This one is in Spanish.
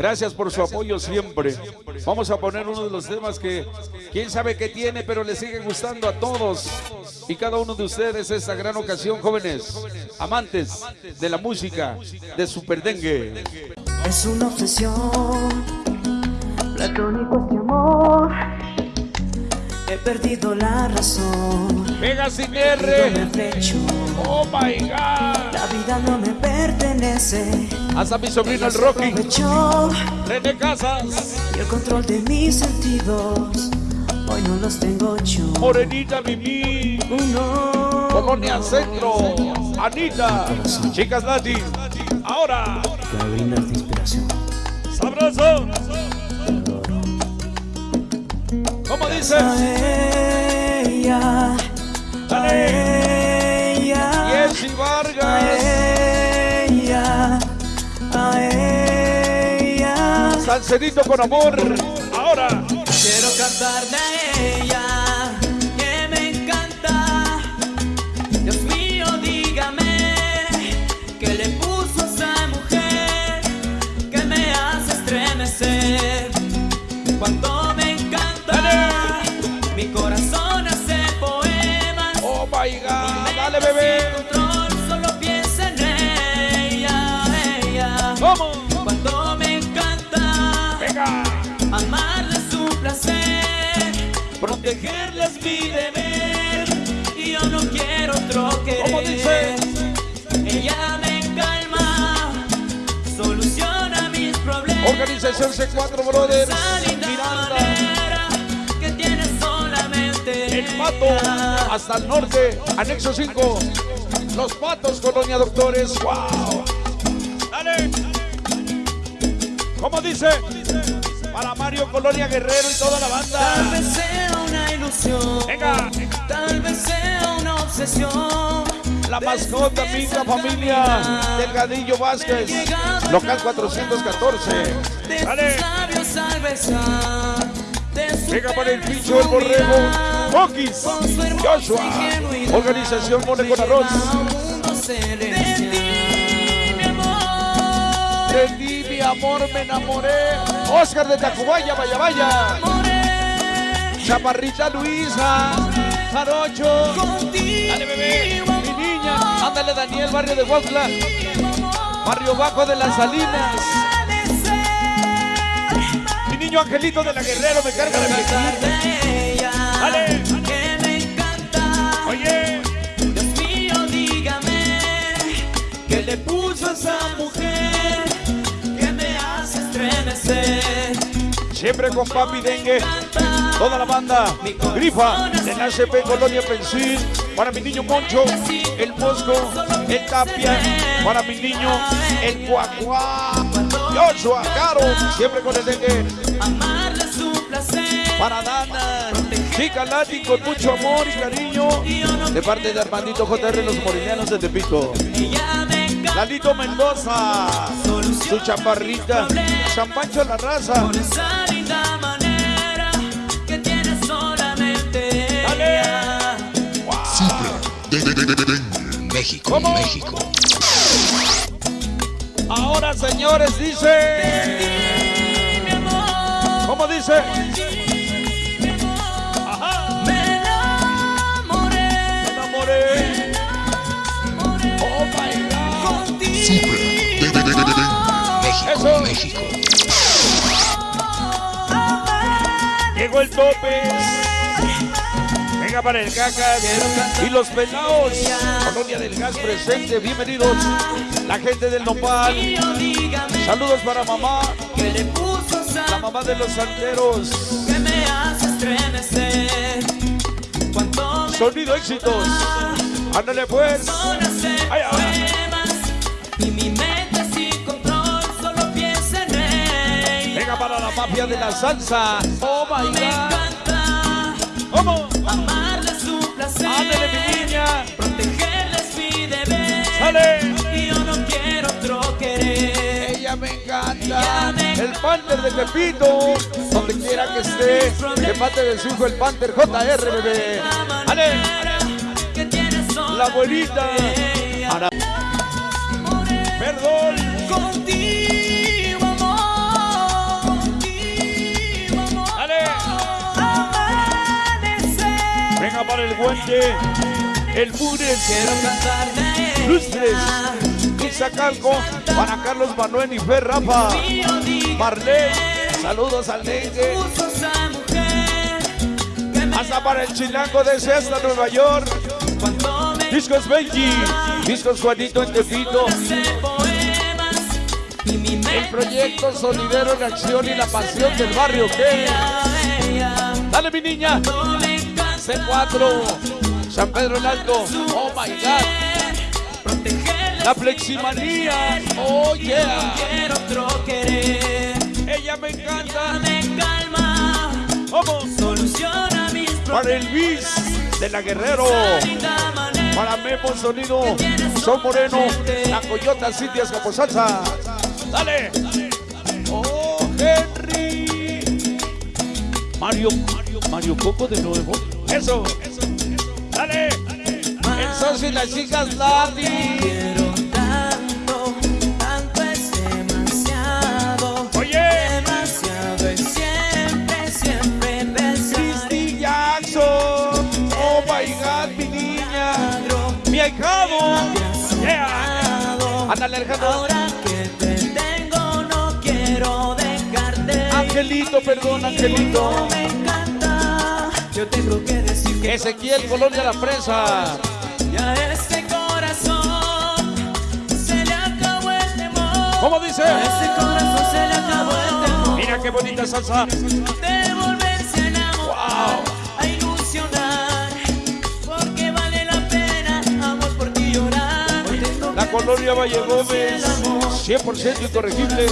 Gracias por su apoyo siempre. Vamos a poner uno de los temas que quién sabe qué tiene, pero le sigue gustando a todos y cada uno de ustedes esta gran ocasión, jóvenes, amantes de la música de Super Dengue. Es una obsesión, platónico este amor. He perdido la razón. Venga sin R. Oh my God. La vida no me pertenece. Hasta mi sobrino el Rocky. René Casas. y el control de mis sentidos. Hoy no los tengo yo. Morenita Mimi. Uno. Colonia Centro. Anita. Chicas Latin. Ahora. Brindas de inspiración. Sabroso. ¿Cómo dice? A ella. A ella. Jessy A Vargas. ella. A ella. Salcerito con amor. Venga. amarla es un placer, protegerla es mi deber y yo no quiero otro querer. ¿Cómo dice? Ella me calma, soluciona mis problemas. Organización C4 Brothers. Miranda. que tiene solamente El Pato. Hasta el norte. Anexo 5. Los Patos, Colonia Doctores. ¡Wow! Dale. ¿Cómo dice? Para Mario Colonia Guerrero y toda la Tal banda. vez sea una ilusión, Venga. tal vez sea una obsesión. La mascota, Mica Familia. Delgadillo Vázquez. Local 414. De Dale. Venga para el pincho del borrego. hermosa Joshua. Organización Mole con Arroz. De ti, mi amor, me enamoré. Oscar de Tacubaya, vaya, vaya. Chaparrita Luisa. Jarocho. Dale, bebé. Mi niña. Ándale, Daniel, barrio de Huautla. Barrio Bajo de las Salinas. Mi niño Angelito de la Guerrero me carga de Quiero flequillo. cantarle a ella Dale. Siempre con papi dengue. Toda la banda. Grifa de la ACP Colonia Pensil. Para mi niño Moncho. El Mosco. El Tapia. Para mi niño. El Cuacuá. Joshua, Caro. Siempre con el dengue. Para Dana. Chica Lati con mucho amor y cariño. De parte de Armandito JR, los morelianos de Tepito. Lalito Mendoza. Su chaparrita. San Pancho la raza. México, ¿Cómo? México. Ahora, señores, dice. Mi amor, ¿Cómo dice? México. Llegó el tope. Venga para el cacas y los pelados. Colonia del Gas presente. Bienvenidos. La gente del Nopal. Saludos para mamá. La mamá de los santeros. que me hace estremecer. Sonido éxitos. Ándale pues. Ay, ay. La mafia de la salsa. Oh my Me God. encanta ¿Cómo? amarle es un placer. Ándale mi niña. Protegerla es mi deber. Sale. Y yo no quiero otro querer. Ella me encanta. Ella me El Panther de Tepito. Donde quiera que esté. De parte de su hijo el Panther JR, bebé. Ale. que La abuelita. Ana. Perdón. Para el guante, el Mures, Lustres. Izacalco, para Carlos Manuel y Fer Rafa, Marlene, saludos al me hasta para el chilango de hasta Nueva York, Discos Benji, Discos Juanito en Tepito, el proyecto Sonidero en Acción y la pasión del barrio, ¿qué? Dale mi niña, C4, San Pedro el Alto, oh my god, la fleximanía, oh yeah, ella me encanta, me calma soluciona mis para el bis de la Guerrero, para Memo Sonido, Son Moreno, la Coyota City Escaposalsa, dale, oh Henry, Mario, Mario, Mario Coco de nuevo, eso, dale, el socio y las chicas Ladi. quiero tanto tanto es demasiado Oye, demasiado es siempre siempre pensar Christy Jackson. Oh. Ándale, Alejandro. Ahora que te tengo no quiero dejarte Angelito, perdón, Angelito. Ezequiel Colonia La Presa. ya este corazón se le acabó el temor ¿Cómo dice? A este corazón se le acabó el temor Mira qué bonita salsa. de volverse a enamorar, a ilusionar, porque vale la pena, amor por ti llorar. La Colonia Valle Gómez. el amor 100% incorregible.